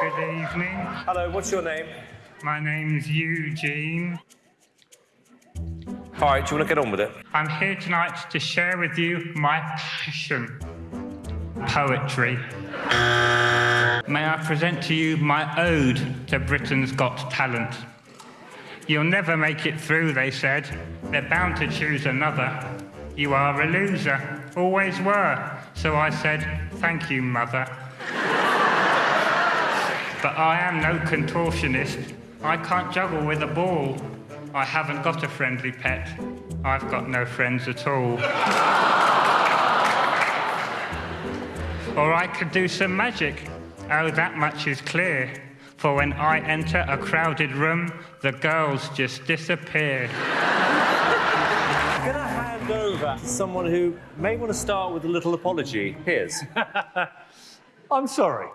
Good evening. Hello, what's your name? My name's Eugene. All right, do you want to get on with it? I'm here tonight to share with you my passion poetry. May I present to you my ode to Britain's Got Talent? You'll never make it through, they said. They're bound to choose another. You are a loser, always were. So I said, Thank you, mother. But I am no contortionist. I can't juggle with a ball. I haven't got a friendly pet. I've got no friends at all. or I could do some magic. Oh, that much is clear. For when I enter a crowded room, the girls just disappear. I'm going to hand over to someone who may want to start with a little apology. Here's. I'm sorry.